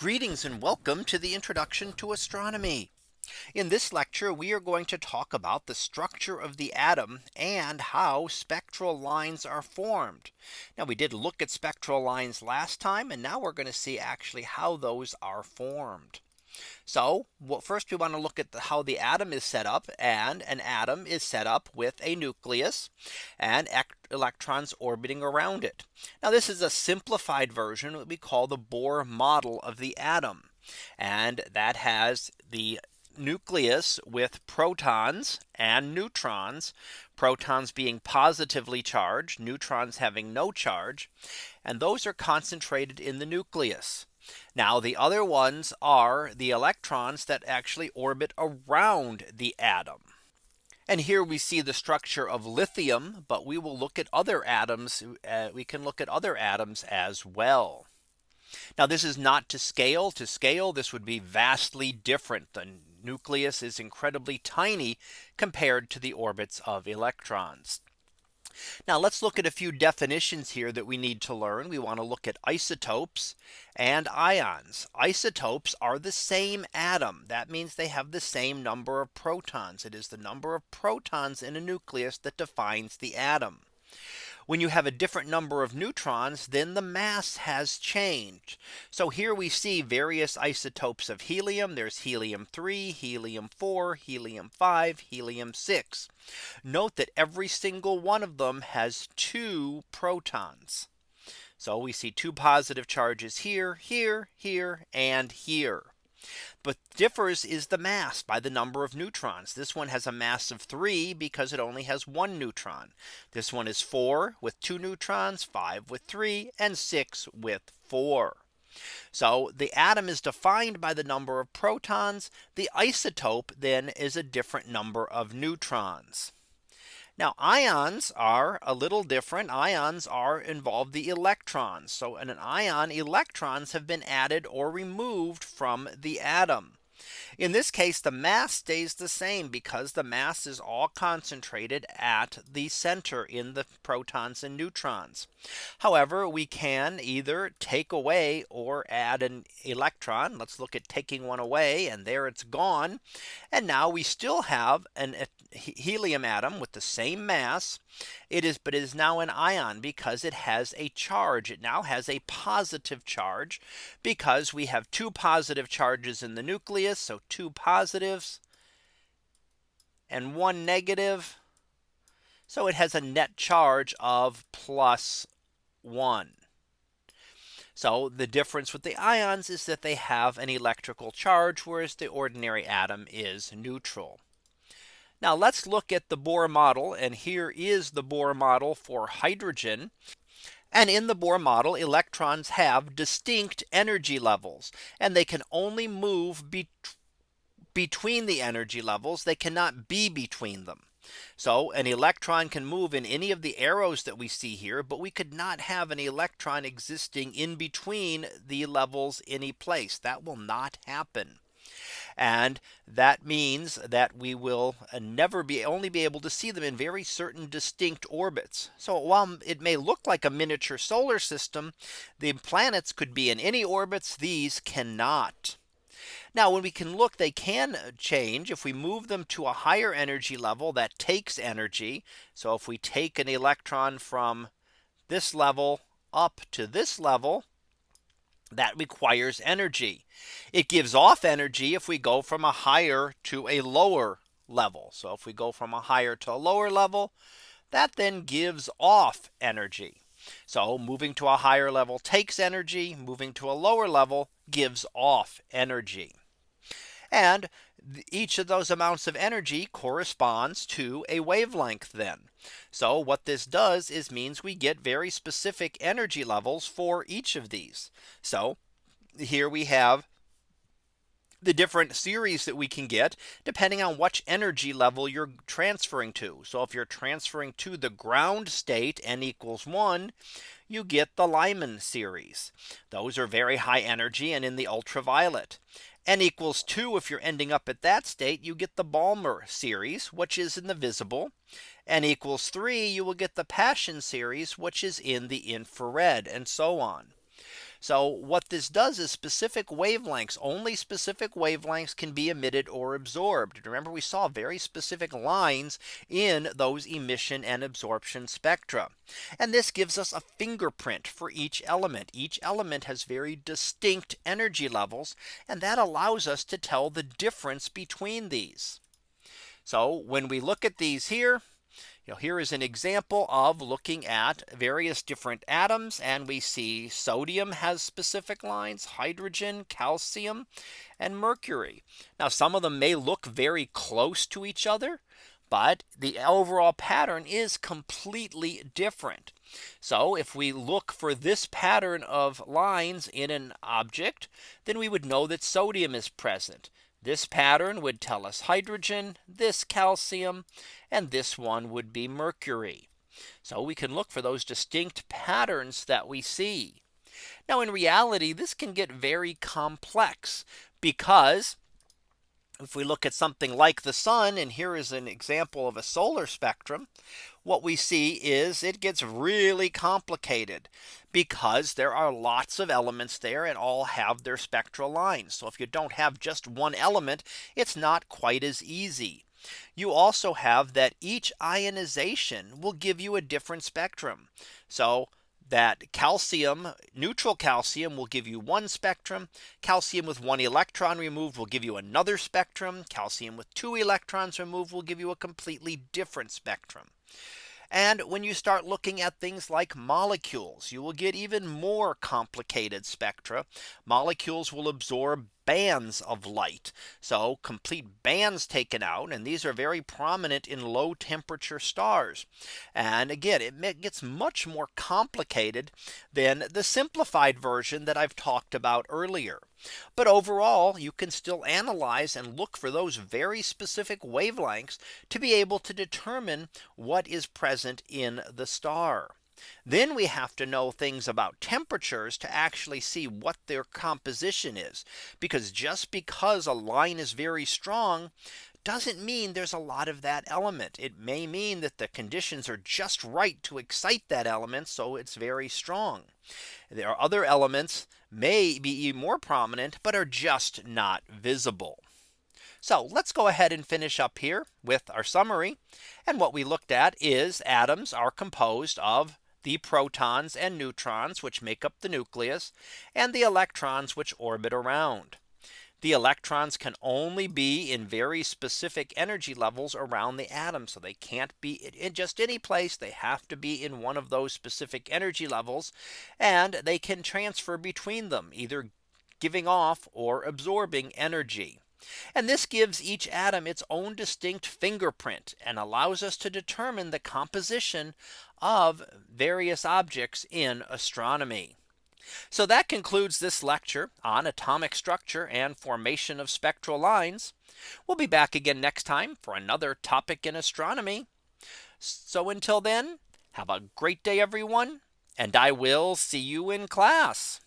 Greetings and welcome to the introduction to astronomy. In this lecture, we are going to talk about the structure of the atom and how spectral lines are formed. Now we did look at spectral lines last time and now we're going to see actually how those are formed. So well, first we want to look at the, how the atom is set up and an atom is set up with a nucleus and electrons orbiting around it. Now this is a simplified version what we call the Bohr model of the atom. And that has the nucleus with protons and neutrons, protons being positively charged, neutrons having no charge, and those are concentrated in the nucleus. Now the other ones are the electrons that actually orbit around the atom. And here we see the structure of lithium, but we will look at other atoms. Uh, we can look at other atoms as well. Now this is not to scale to scale. This would be vastly different. The nucleus is incredibly tiny compared to the orbits of electrons. Now let's look at a few definitions here that we need to learn. We want to look at isotopes and ions. Isotopes are the same atom. That means they have the same number of protons. It is the number of protons in a nucleus that defines the atom. When you have a different number of neutrons, then the mass has changed. So here we see various isotopes of helium. There's helium 3, helium 4, helium 5, helium 6. Note that every single one of them has two protons. So we see two positive charges here, here, here, and here. But differs is the mass by the number of neutrons. This one has a mass of three because it only has one neutron. This one is four with two neutrons, five with three, and six with four. So the atom is defined by the number of protons. The isotope then is a different number of neutrons. Now ions are a little different. Ions are involved the electrons. So in an ion electrons have been added or removed from the atom. In this case, the mass stays the same because the mass is all concentrated at the center in the protons and neutrons. However, we can either take away or add an electron. Let's look at taking one away and there it's gone. And now we still have an helium atom with the same mass. It is but it is now an ion because it has a charge. It now has a positive charge because we have two positive charges in the nucleus. So two positives and one negative. So it has a net charge of plus one. So the difference with the ions is that they have an electrical charge, whereas the ordinary atom is neutral. Now let's look at the Bohr model. And here is the Bohr model for hydrogen. And in the Bohr model, electrons have distinct energy levels and they can only move be between the energy levels. They cannot be between them. So an electron can move in any of the arrows that we see here, but we could not have an electron existing in between the levels any place that will not happen. And that means that we will uh, never be only be able to see them in very certain distinct orbits. So while it may look like a miniature solar system, the planets could be in any orbits. These cannot. Now when we can look they can uh, change if we move them to a higher energy level that takes energy. So if we take an electron from this level up to this level that requires energy. It gives off energy if we go from a higher to a lower level. So if we go from a higher to a lower level, that then gives off energy. So moving to a higher level takes energy, moving to a lower level gives off energy. And each of those amounts of energy corresponds to a wavelength then. So what this does is means we get very specific energy levels for each of these. So here we have the different series that we can get depending on which energy level you're transferring to. So if you're transferring to the ground state n equals 1, you get the Lyman series. Those are very high energy and in the ultraviolet n equals 2 if you're ending up at that state you get the Balmer series which is in the visible n equals 3 you will get the Paschen series which is in the infrared and so on. So what this does is specific wavelengths only specific wavelengths can be emitted or absorbed. Remember we saw very specific lines in those emission and absorption spectra. And this gives us a fingerprint for each element. Each element has very distinct energy levels. And that allows us to tell the difference between these. So when we look at these here, know, here is an example of looking at various different atoms and we see sodium has specific lines, hydrogen, calcium, and mercury. Now some of them may look very close to each other, but the overall pattern is completely different. So if we look for this pattern of lines in an object, then we would know that sodium is present. This pattern would tell us hydrogen, this calcium, and this one would be mercury. So we can look for those distinct patterns that we see. Now in reality, this can get very complex because if we look at something like the sun, and here is an example of a solar spectrum, what we see is it gets really complicated because there are lots of elements there and all have their spectral lines. So if you don't have just one element, it's not quite as easy. You also have that each ionization will give you a different spectrum. So that calcium neutral calcium will give you one spectrum. Calcium with one electron removed will give you another spectrum. Calcium with two electrons removed will give you a completely different spectrum. And when you start looking at things like molecules, you will get even more complicated spectra. Molecules will absorb bands of light. So complete bands taken out. And these are very prominent in low temperature stars. And again, it gets much more complicated than the simplified version that I've talked about earlier. But overall, you can still analyze and look for those very specific wavelengths to be able to determine what is present in the star. Then we have to know things about temperatures to actually see what their composition is. Because just because a line is very strong doesn't mean there's a lot of that element. It may mean that the conditions are just right to excite that element. So it's very strong. There are other elements may be even more prominent, but are just not visible. So let's go ahead and finish up here with our summary. And what we looked at is atoms are composed of the protons and neutrons which make up the nucleus and the electrons which orbit around. The electrons can only be in very specific energy levels around the atom. So they can't be in just any place. They have to be in one of those specific energy levels. And they can transfer between them either giving off or absorbing energy. And this gives each atom its own distinct fingerprint and allows us to determine the composition of various objects in astronomy. So that concludes this lecture on atomic structure and formation of spectral lines. We'll be back again next time for another topic in astronomy. So until then, have a great day, everyone, and I will see you in class.